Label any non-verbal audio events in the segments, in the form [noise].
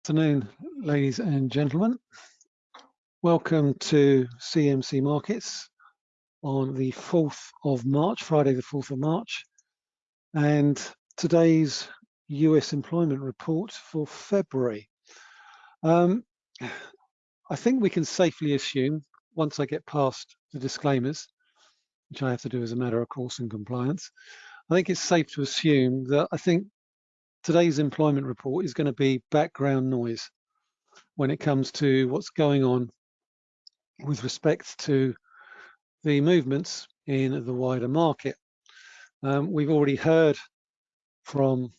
afternoon, ladies and gentlemen. Welcome to CMC Markets on the 4th of March, Friday the 4th of March. And today's US employment report for February. Um, I think we can safely assume, once I get past the disclaimers, which I have to do as a matter of course in compliance, I think it's safe to assume that I think today's employment report is going to be background noise when it comes to what's going on with respect to the movements in the wider market. Um, we've already heard from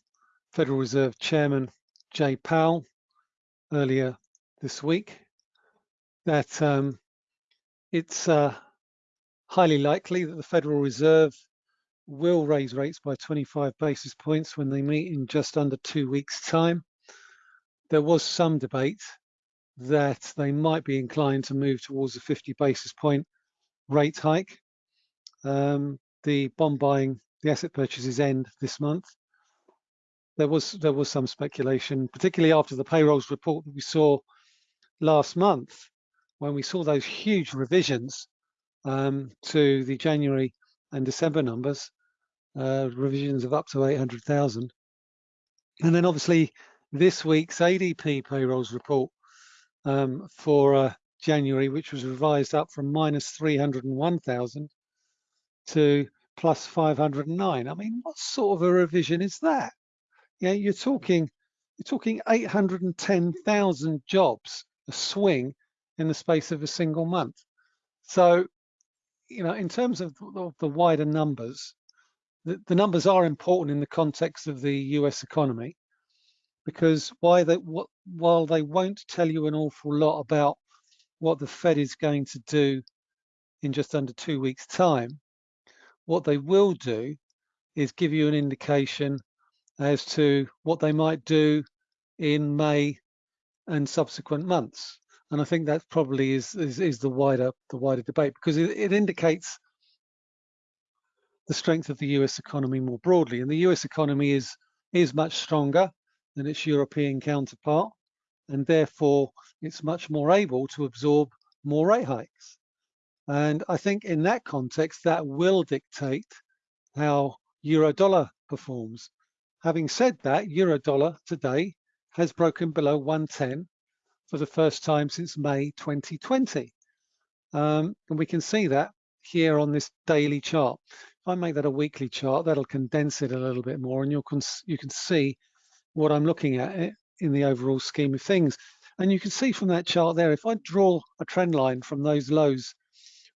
Federal Reserve Chairman Jay Powell earlier this week that um, it's uh, highly likely that the Federal Reserve will raise rates by 25 basis points when they meet in just under two weeks' time. There was some debate that they might be inclined to move towards a 50 basis point rate hike. Um, the bond buying, the asset purchases end this month. There was there was some speculation, particularly after the payrolls report that we saw last month, when we saw those huge revisions um, to the January and December numbers, uh, revisions of up to 800,000. And then obviously this week's ADP payrolls report um, for uh, January, which was revised up from minus 301,000 to plus 509. I mean, what sort of a revision is that? Yeah, you're talking you're talking 810,000 jobs a swing in the space of a single month. So you know, in terms of the wider numbers, the, the numbers are important in the context of the US economy because why they, while they won't tell you an awful lot about what the Fed is going to do in just under two weeks time, what they will do is give you an indication as to what they might do in May and subsequent months. And I think that probably is, is, is the wider the wider debate because it, it indicates the strength of the US economy more broadly. And the US economy is is much stronger than its European counterpart, and therefore it's much more able to absorb more rate hikes. And I think in that context, that will dictate how euro dollar performs. Having said that, euro dollar today has broken below 110 for the first time since May 2020. Um, and we can see that here on this daily chart. If I make that a weekly chart, that'll condense it a little bit more and you can, you can see what I'm looking at eh, in the overall scheme of things. And you can see from that chart there, if I draw a trend line from those lows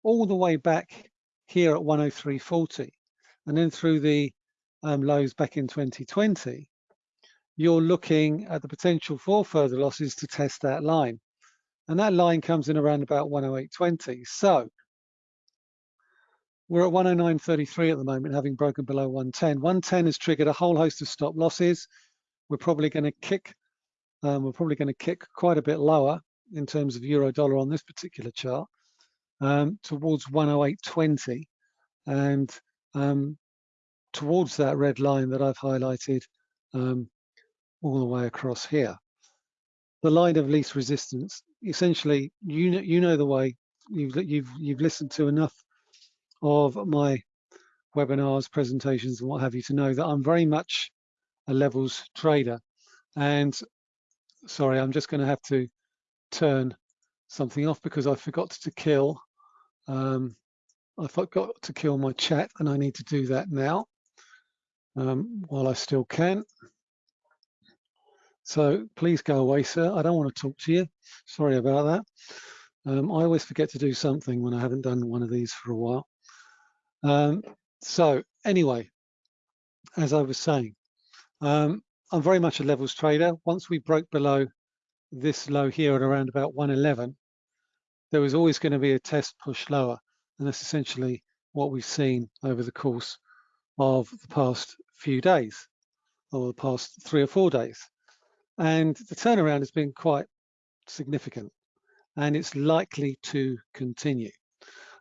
all the way back here at 103.40 and then through the um, lows back in 2020, you're looking at the potential for further losses to test that line. And that line comes in around about 108.20. So we're at 109.33 at the moment, having broken below 110. 110 has triggered a whole host of stop losses. We're probably going to kick, um, we're probably going to kick quite a bit lower in terms of euro dollar on this particular chart um, towards 108.20 and um, towards that red line that I've highlighted um, all the way across here. The line of least resistance, essentially, you know, you know the way, you've, you've, you've listened to enough of my webinars, presentations, and what have you to know that I'm very much a levels trader. And sorry, I'm just going to have to turn something off because I forgot to kill. Um, I forgot to kill my chat and I need to do that now um, while I still can. So please go away, sir. I don't want to talk to you. Sorry about that. Um, I always forget to do something when I haven't done one of these for a while. Um, so anyway, as I was saying, um, I'm very much a levels trader. Once we broke below this low here at around about 111, there was always going to be a test push lower. And that's essentially what we've seen over the course of the past few days or the past three or four days. And the turnaround has been quite significant and it's likely to continue,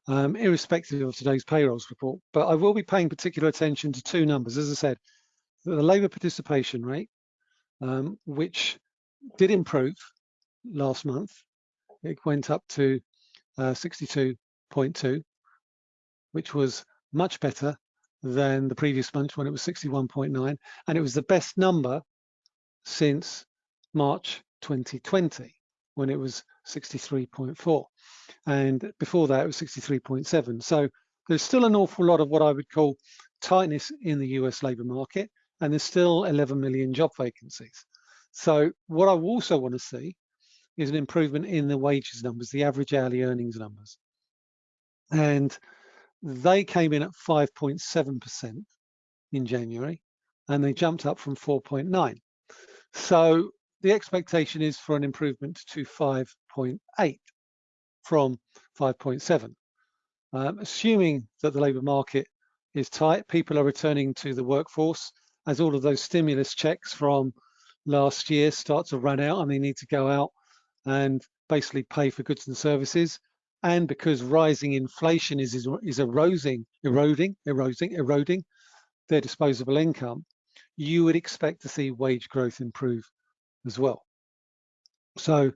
um, irrespective of today's payrolls report. But I will be paying particular attention to two numbers. As I said, the labour participation rate, um, which did improve last month. It went up to uh, 62.2, which was much better than the previous month when it was 61.9, and it was the best number since March 2020 when it was 63.4, and before that it was 63.7. So there's still an awful lot of what I would call tightness in the US labour market, and there's still 11 million job vacancies. So what I also want to see is an improvement in the wages numbers, the average hourly earnings numbers. And they came in at 5.7% in January, and they jumped up from 4.9. So the expectation is for an improvement to 5.8 from 5.7. Um, assuming that the labour market is tight, people are returning to the workforce as all of those stimulus checks from last year start to run out and they need to go out and basically pay for goods and services. And because rising inflation is, is, is eroding, eroding, eroding, eroding their disposable income, you would expect to see wage growth improve as well. So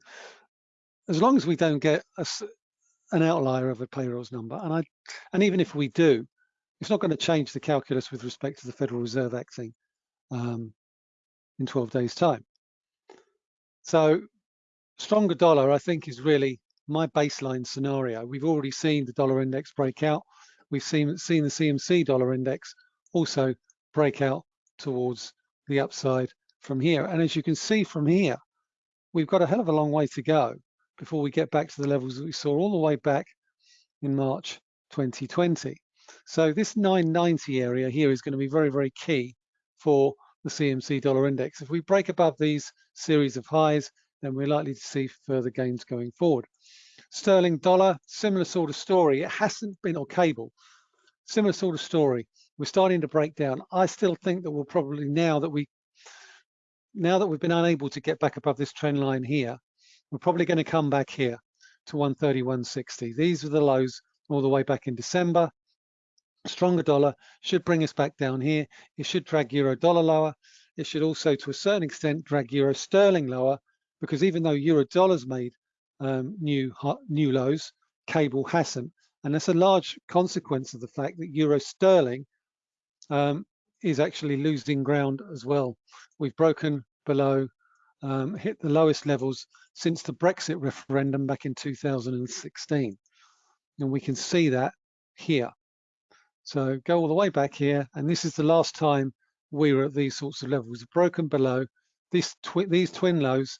as long as we don't get a, an outlier of a payrolls number, and I, and even if we do, it's not going to change the calculus with respect to the Federal Reserve acting um, in 12 days time. So stronger dollar, I think, is really my baseline scenario. We've already seen the dollar index break out. We've seen, seen the CMC dollar index also break out towards the upside from here. And as you can see from here, we've got a hell of a long way to go before we get back to the levels that we saw all the way back in March 2020. So this 990 area here is going to be very, very key for the CMC dollar index. If we break above these series of highs, then we're likely to see further gains going forward. Sterling dollar, similar sort of story. It hasn't been, or cable, similar sort of story. We're starting to break down. I still think that we'll probably now that we now that we've been unable to get back above this trend line here, we're probably going to come back here to 131.60. These are the lows all the way back in December. Stronger dollar should bring us back down here. It should drag euro dollar lower. It should also, to a certain extent, drag euro sterling lower because even though euro dollars made um, new new lows, cable hasn't, and that's a large consequence of the fact that euro sterling um, is actually losing ground as well. We've broken below, um, hit the lowest levels since the Brexit referendum back in 2016, and we can see that here. So go all the way back here, and this is the last time we were at these sorts of levels, broken below this these twin lows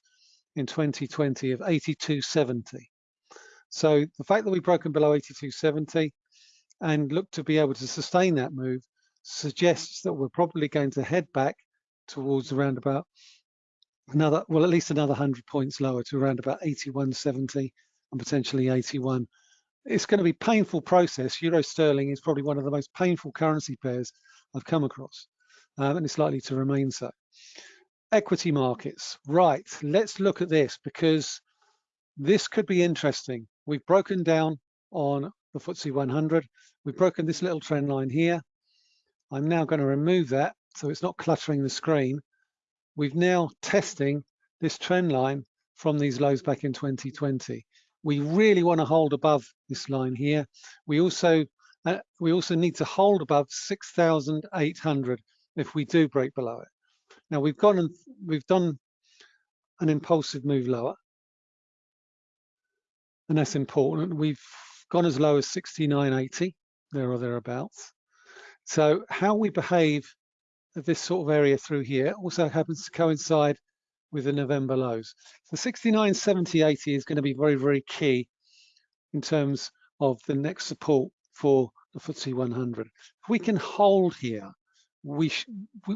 in 2020 of 82.70. So the fact that we've broken below 82.70 and look to be able to sustain that move suggests that we're probably going to head back towards around about another, well, at least another 100 points lower to around about 81.70 and potentially 81. It's going to be painful process. Euro sterling is probably one of the most painful currency pairs I've come across, um, and it's likely to remain so equity markets. Right, let's look at this because this could be interesting. We've broken down on the FTSE 100. We've broken this little trend line here. I'm now going to remove that so it's not cluttering the screen. We've now testing this trend line from these lows back in 2020. We really want to hold above this line here. We also uh, we also need to hold above 6,800 if we do break below it. Now we've gone and we've done an impulsive move lower, and that's important. We've gone as low as 69.80, there or thereabouts. So how we behave at this sort of area through here also happens to coincide with the November lows. So 69.70.80 is going to be very, very key in terms of the next support for the FTSE 100. If we can hold here, we, we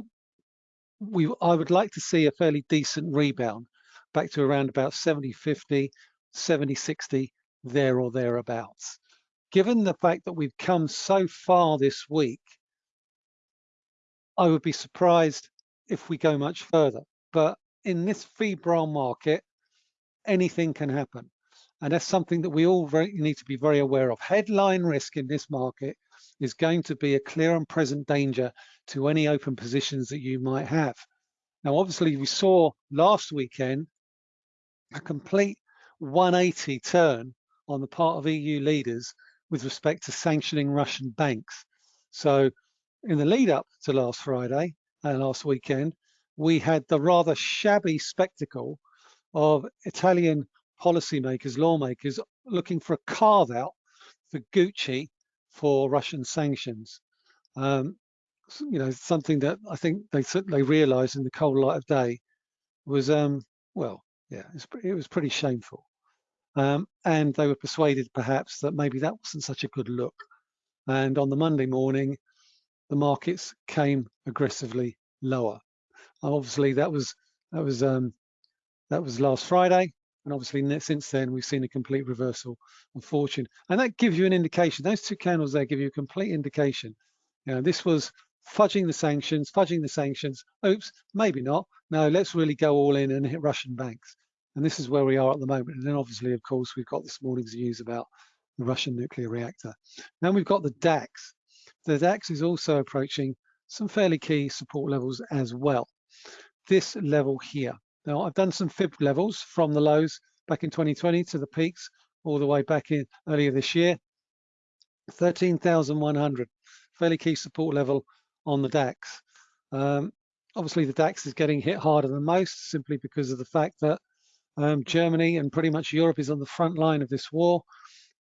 we I would like to see a fairly decent rebound back to around about 70, 50, 70, 60, there or thereabouts. Given the fact that we've come so far this week, I would be surprised if we go much further. But in this febrile market, anything can happen. And that's something that we all very, need to be very aware of. Headline risk in this market is going to be a clear and present danger to any open positions that you might have. Now, obviously, we saw last weekend a complete 180 turn on the part of EU leaders with respect to sanctioning Russian banks. So in the lead up to last Friday and last weekend, we had the rather shabby spectacle of Italian policymakers, lawmakers looking for a carve out for Gucci for Russian sanctions. Um, you know, something that I think they they realised in the cold light of day was, um, well, yeah, it was, it was pretty shameful. Um, and they were persuaded perhaps that maybe that wasn't such a good look. And on the Monday morning, the markets came aggressively lower. Obviously, that was that was um, that was last Friday, and obviously since then we've seen a complete reversal of fortune, and that gives you an indication. Those two candles there give you a complete indication. You know, this was fudging the sanctions, fudging the sanctions. Oops, maybe not. No, let's really go all in and hit Russian banks. And this is where we are at the moment. And then obviously, of course, we've got this morning's news about the Russian nuclear reactor. Now we've got the DAX. The DAX is also approaching some fairly key support levels as well. This level here. Now I've done some fib levels from the lows back in 2020 to the peaks all the way back in earlier this year. 13,100, fairly key support level on the DAX. Um, obviously the DAX is getting hit harder than most simply because of the fact that um, Germany and pretty much Europe is on the front line of this war.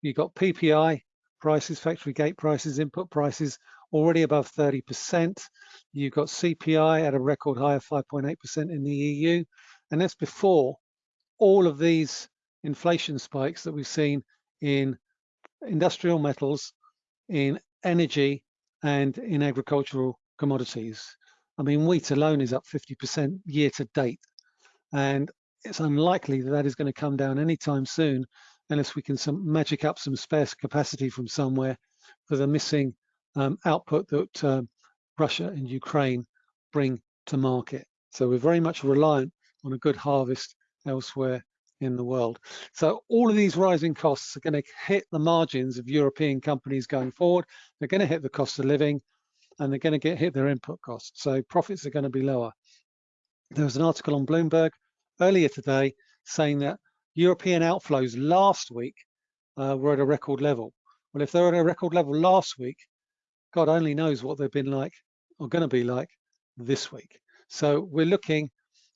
You've got PPI prices, factory gate prices, input prices already above 30%. You've got CPI at a record high of 5.8% in the EU. And that's before all of these inflation spikes that we've seen in industrial metals, in energy, and in agricultural commodities. I mean, wheat alone is up 50% year to date. And it's unlikely that that is going to come down anytime soon unless we can some magic up some spare capacity from somewhere for the missing um, output that uh, Russia and Ukraine bring to market. So we're very much reliant on a good harvest elsewhere in the world. So all of these rising costs are going to hit the margins of European companies going forward. They're going to hit the cost of living and they're going to get hit their input costs. So profits are going to be lower. There was an article on Bloomberg earlier today saying that European outflows last week uh, were at a record level. Well, if they're at a record level last week, God only knows what they've been like or going to be like this week. So we're looking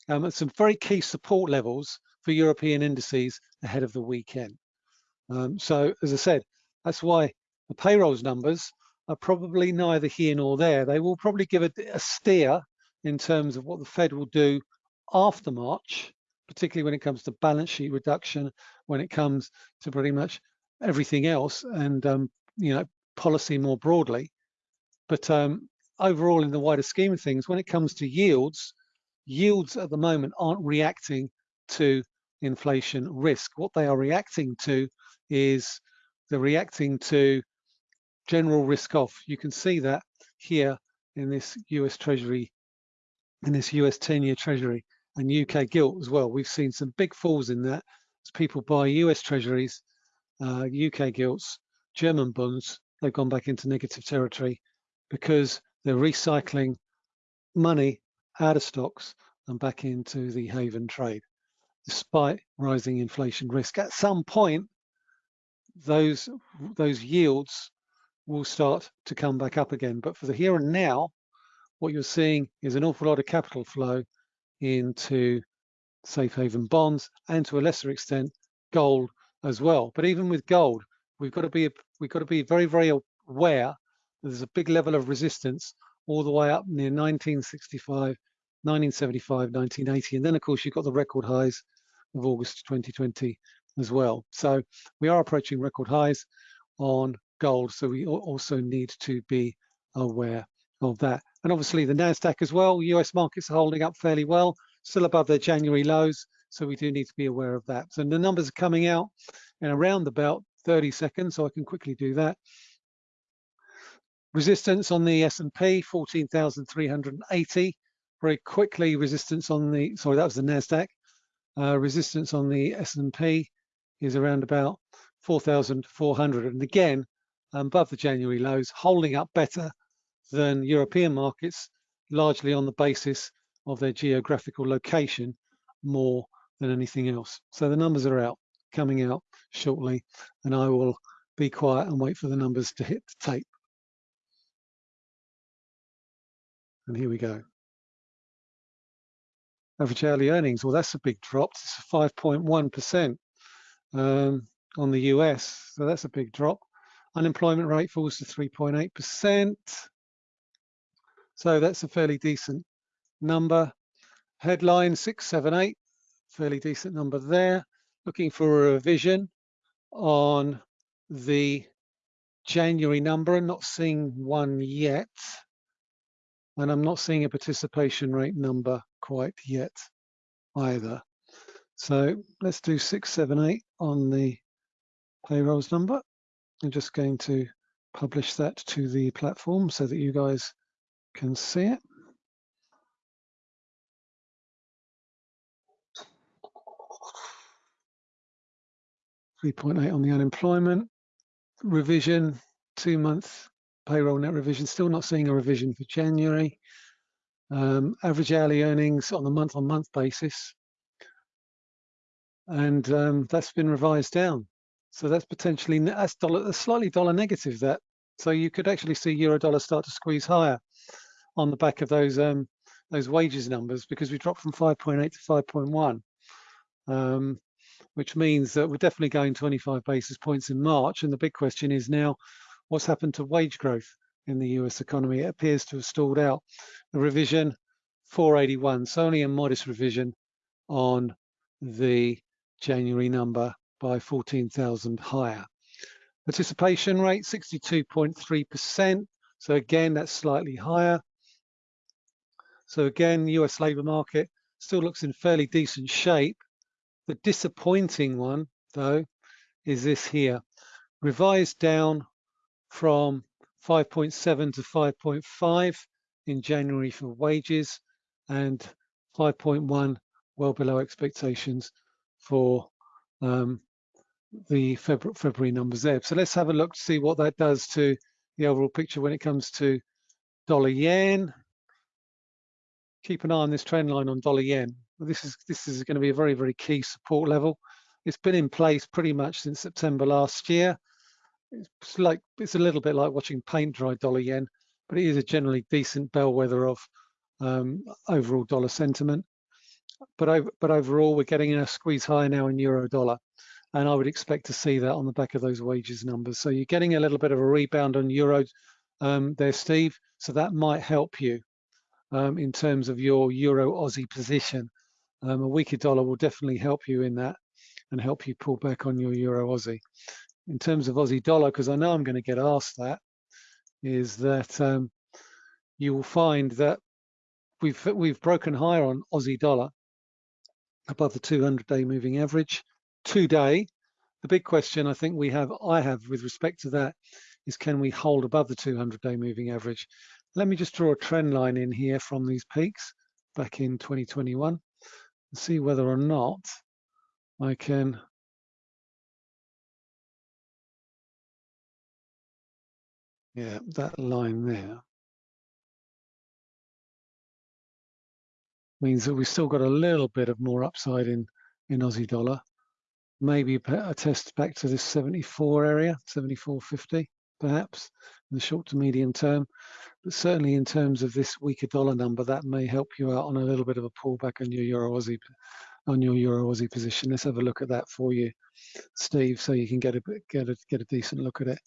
um, at some very key support levels for European indices ahead of the weekend. Um, so as I said, that's why the payrolls numbers are probably neither here nor there. They will probably give a, a steer in terms of what the Fed will do after March, particularly when it comes to balance sheet reduction, when it comes to pretty much everything else and um, you know policy more broadly. But um, overall, in the wider scheme of things, when it comes to yields, yields at the moment aren't reacting to inflation risk. What they are reacting to is they're reacting to general risk off. You can see that here in this US Treasury, in this US 10-year Treasury and UK gilt as well. We've seen some big falls in that as people buy US Treasuries, uh, UK gilts, German bonds, they've gone back into negative territory because they're recycling money out of stocks and back into the haven trade, despite rising inflation risk. At some point, those those yields will start to come back up again. But for the here and now, what you're seeing is an awful lot of capital flow into safe haven bonds and to a lesser extent gold as well. But even with gold, we've got to be we've got to be very very aware there's a big level of resistance all the way up near 1965, 1975, 1980. And then, of course, you've got the record highs of August 2020 as well. So we are approaching record highs on gold. So we also need to be aware of that. And obviously the NASDAQ as well, US markets are holding up fairly well, still above their January lows. So we do need to be aware of that. So the numbers are coming out in around about 30 seconds. So I can quickly do that. Resistance on the S&P, 14,380. Very quickly, resistance on the, sorry, that was the NASDAQ. Uh, resistance on the S&P is around about 4,400. And again, above the January lows, holding up better than European markets, largely on the basis of their geographical location more than anything else. So the numbers are out, coming out shortly, and I will be quiet and wait for the numbers to hit the tape. And here we go. Average hourly earnings, well, that's a big drop. It's 5.1% um, on the US, so that's a big drop. Unemployment rate falls to 3.8%. So that's a fairly decent number. Headline 678, fairly decent number there. Looking for a revision on the January number, and not seeing one yet. And I'm not seeing a participation rate number quite yet either. So let's do 678 on the payrolls number. I'm just going to publish that to the platform so that you guys can see it. Three point eight on the unemployment revision, two month payroll net revision. Still not seeing a revision for January. Um, average hourly earnings on a month on month basis, and um, that's been revised down. So that's potentially that's dollar, slightly dollar negative. That so you could actually see euro dollar start to squeeze higher on the back of those um, those wages numbers because we dropped from 5.8 to 5.1, um, which means that we're definitely going 25 basis points in March. And the big question is now, what's happened to wage growth in the US economy? It appears to have stalled out. The revision 481, so only a modest revision on the January number by 14,000 higher. Participation rate 62.3%. So again, that's slightly higher. So again, US labour market still looks in fairly decent shape. The disappointing one, though, is this here. Revised down from 5.7 to 5.5 in January for wages and 5.1 well below expectations for um, the February, February numbers there. So let's have a look to see what that does to the overall picture when it comes to dollar yen keep an eye on this trend line on dollar yen. This is this is going to be a very very key support level. It's been in place pretty much since September last year. It's like it's a little bit like watching paint dry dollar yen, but it is a generally decent bellwether of um, overall dollar sentiment. But over, but overall, we're getting a squeeze higher now in euro dollar, and I would expect to see that on the back of those wages numbers. So you're getting a little bit of a rebound on euro um, there, Steve. So that might help you um, in terms of your Euro Aussie position. Um, a weaker dollar will definitely help you in that and help you pull back on your Euro Aussie. In terms of Aussie dollar, because I know I'm going to get asked that, is that um, you will find that we've we've broken higher on Aussie dollar above the 200-day moving average today. The big question I think we have, I have with respect to that, is can we hold above the 200-day moving average? Let me just draw a trend line in here from these peaks back in 2021 and see whether or not I can yeah that line there means that we've still got a little bit of more upside in in Aussie dollar. Maybe a test back to this 74 area 74.50 perhaps in the short to medium term but certainly in terms of this weaker dollar number, that may help you out on a little bit of a pullback on your Euro Aussie on your Euro Aussie position. Let's have a look at that for you, Steve, so you can get a get a get a decent look at it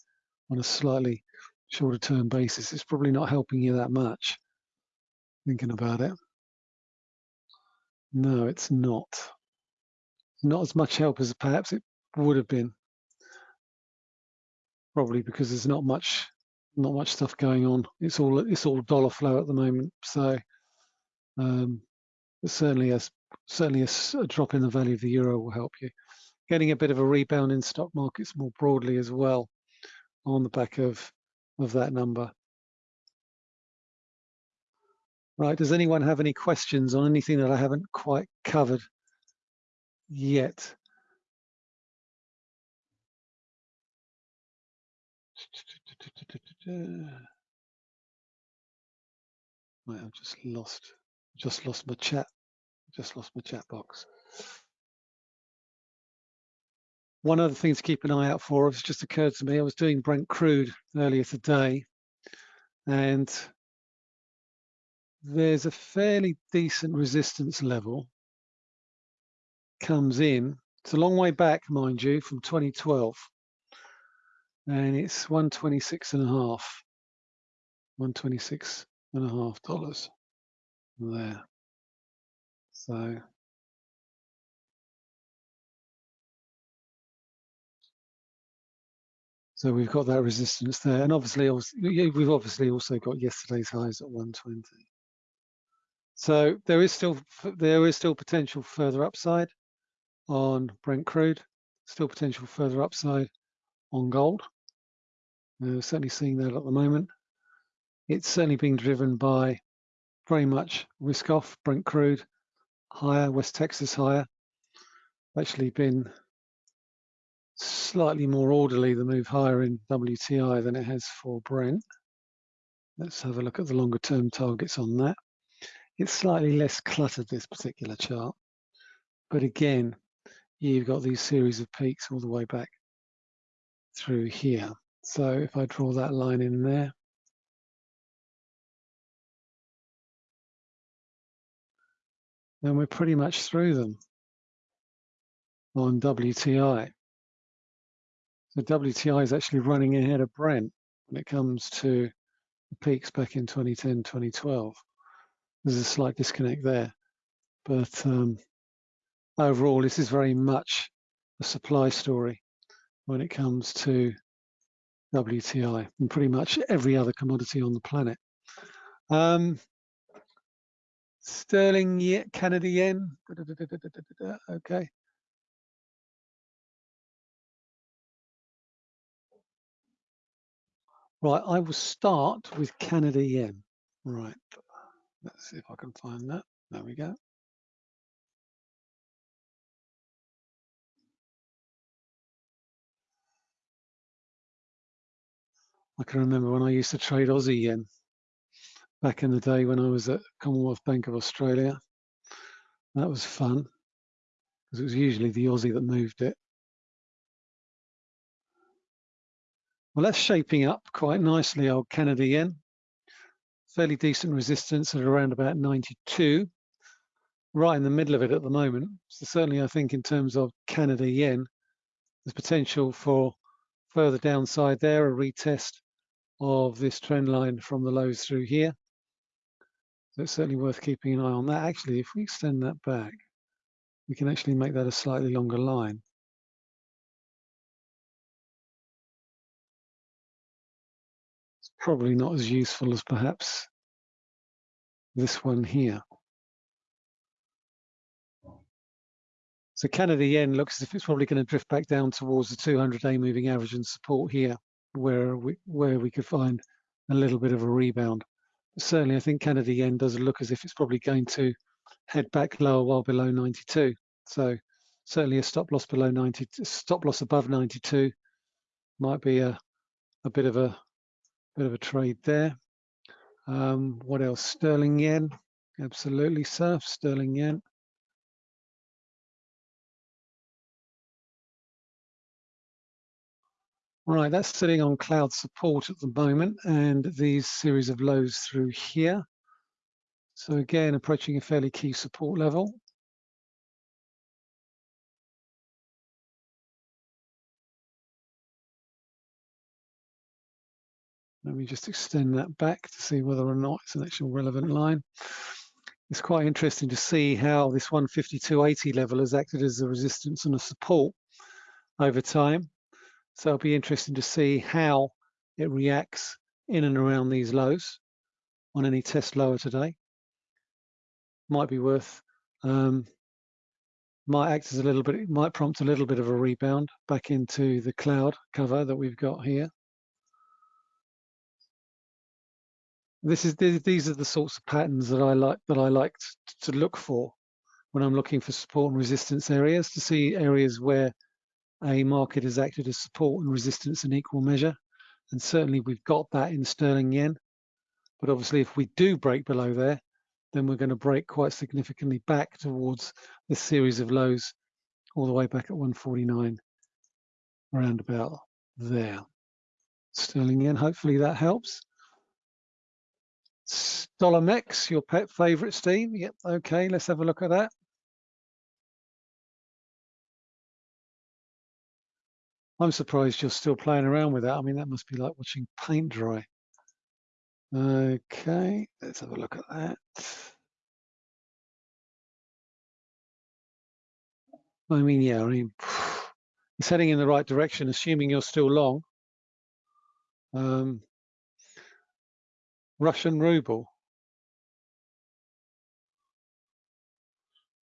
on a slightly shorter term basis. It's probably not helping you that much. Thinking about it. No, it's not. Not as much help as perhaps it would have been. Probably because there's not much not much stuff going on. It's all it's all dollar flow at the moment. So um, certainly a certainly a, a, drop in the value of the euro will help you. Getting a bit of a rebound in stock markets more broadly as well on the back of of that number. Right, does anyone have any questions on anything that I haven't quite covered yet? I've just lost just lost my chat. Just lost my chat box. one other thing to keep an eye out for, it's just occurred to me, I was doing Brent crude earlier today, and there's a fairly decent resistance level comes in. It's a long way back, mind you, from 2012. And it's 126 and a half. 126 and a half dollars there. So So we've got that resistance there, and obviously, we've obviously also got yesterday's highs at 120. So there is still there is still potential further upside on Brent crude, still potential further upside on gold. Certainly seeing that at the moment. It's certainly being driven by very much risk off Brent crude higher, West Texas higher. Actually been slightly more orderly the move higher in WTI than it has for Brent. Let's have a look at the longer term targets on that. It's slightly less cluttered, this particular chart. But again, you've got these series of peaks all the way back through here. So if I draw that line in there, then we're pretty much through them on WTI. So WTI is actually running ahead of Brent when it comes to the peaks back in 2010, 2012. There's a slight disconnect there. But um, overall, this is very much a supply story when it comes to WTI and pretty much every other commodity on the planet. Um, sterling, Canada yen. Okay. Right, I will start with Canada yen. Right, let's see if I can find that. There we go. I can remember when I used to trade Aussie yen back in the day when I was at Commonwealth Bank of Australia. That was fun because it was usually the Aussie that moved it. Well, that's shaping up quite nicely, old Canada yen. Fairly decent resistance at around about 92, right in the middle of it at the moment. So certainly I think in terms of Canada yen, there's potential for further downside there, a retest of this trend line from the lows through here. So it's certainly worth keeping an eye on that. Actually, if we extend that back, we can actually make that a slightly longer line. It's probably not as useful as perhaps this one here. So Canada yen looks as if it's probably going to drift back down towards the 200-day moving average and support here, where we where we could find a little bit of a rebound. Certainly, I think Canada yen does look as if it's probably going to head back lower while below 92. So certainly a stop loss below 90, stop loss above 92 might be a a bit of a Bit of a trade there. Um, what else? Sterling yen. Absolutely, sir. Sterling yen. Right, that's sitting on cloud support at the moment and these series of lows through here. So again, approaching a fairly key support level. Let me just extend that back to see whether or not it's an actual relevant line. It's quite interesting to see how this 152.80 level has acted as a resistance and a support over time. So it'll be interesting to see how it reacts in and around these lows on any test lower today. Might be worth, um, might act as a little bit, might prompt a little bit of a rebound back into the cloud cover that we've got here. this is these are the sorts of patterns that I like that I like to look for when I'm looking for support and resistance areas to see areas where a market has acted as support and resistance in equal measure. And certainly we've got that in sterling yen. But obviously if we do break below there, then we're going to break quite significantly back towards this series of lows all the way back at 149 around about there. Sterling yen, hopefully that helps. Dollar Mex, your pet favorite, Steve. Yep, okay, let's have a look at that. I'm surprised you're still playing around with that. I mean, that must be like watching paint dry. Okay, let's have a look at that. I mean, yeah, I mean, [sighs] it's heading in the right direction, assuming you're still long. Um, Russian ruble.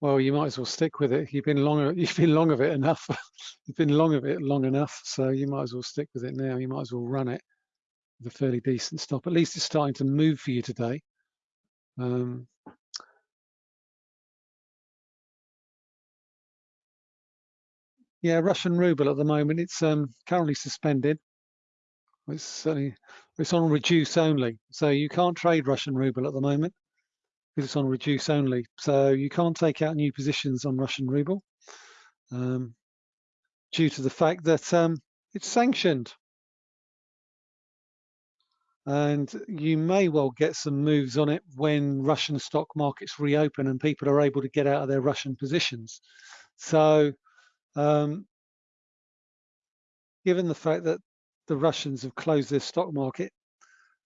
Well, you might as well stick with it. You've been long. [laughs] You've been long of it enough. [laughs] you've been long of it long enough, so you might as well stick with it now. You might as well run it with a fairly decent stop. At least it's starting to move for you today. Um, yeah, Russian ruble at the moment. It's um, currently suspended. It's certainly it's on reduce only, so you can't trade Russian ruble at the moment because it's on reduce only. So you can't take out new positions on Russian ruble um, due to the fact that um, it's sanctioned. And you may well get some moves on it when Russian stock markets reopen and people are able to get out of their Russian positions. So um, given the fact that the Russians have closed their stock market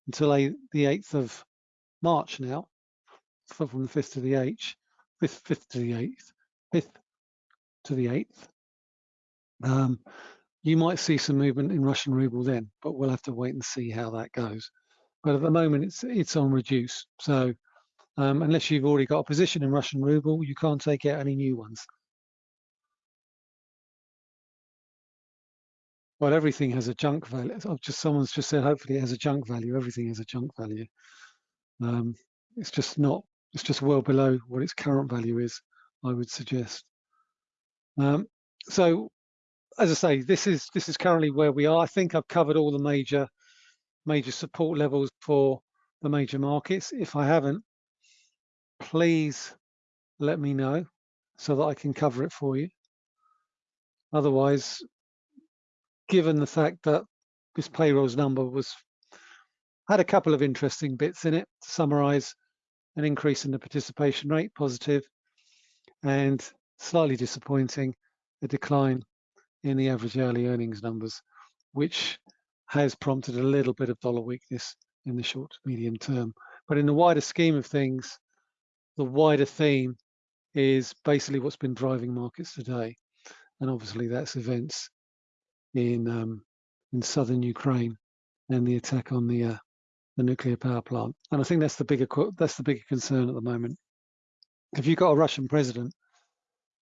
until a, the 8th of March now, from the 5th to the 8th, 5th, 5th to the 8th, 5th to the 8th. Um, you might see some movement in Russian ruble then, but we'll have to wait and see how that goes. But at the moment, it's it's on reduce. So um, unless you've already got a position in Russian ruble, you can't take out any new ones. well, everything has a junk value. I've just someone's just said hopefully it has a junk value. Everything has a junk value. Um, it's just not. It's just well below what its current value is. I would suggest. Um, so, as I say, this is this is currently where we are. I think I've covered all the major major support levels for the major markets. If I haven't, please let me know so that I can cover it for you. Otherwise, given the fact that this payrolls number was had a couple of interesting bits in it to summarize an increase in the participation rate positive and slightly disappointing a decline in the average hourly earnings numbers which has prompted a little bit of dollar weakness in the short to medium term. But in the wider scheme of things the wider theme is basically what's been driving markets today. And obviously that's events in um, in southern Ukraine and the attack on the uh, the nuclear power plant. And I think that's the bigger that's the bigger concern at the moment. If you've got a Russian president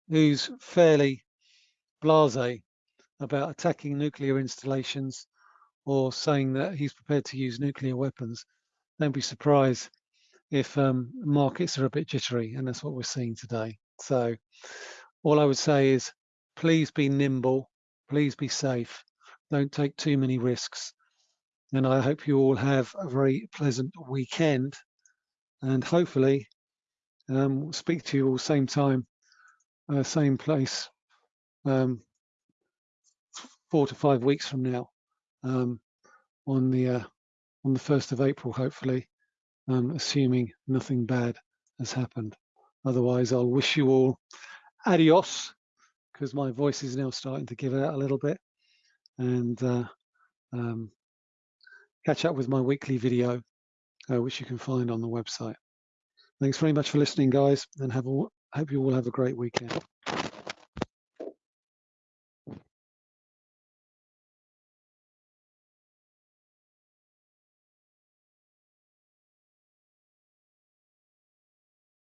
who's fairly blasé about attacking nuclear installations or saying that he's prepared to use nuclear weapons, don't be surprised if um, markets are a bit jittery, and that's what we're seeing today. So all I would say is please be nimble Please be safe. Don't take too many risks. And I hope you all have a very pleasant weekend. And hopefully, um, we'll speak to you all same time, uh, same place, um, four to five weeks from now, um, on the uh, on the first of April, hopefully, um, assuming nothing bad has happened. Otherwise, I'll wish you all adios because my voice is now starting to give out a little bit and uh, um, catch up with my weekly video, uh, which you can find on the website. Thanks very much for listening, guys, and have a, hope you all have a great weekend.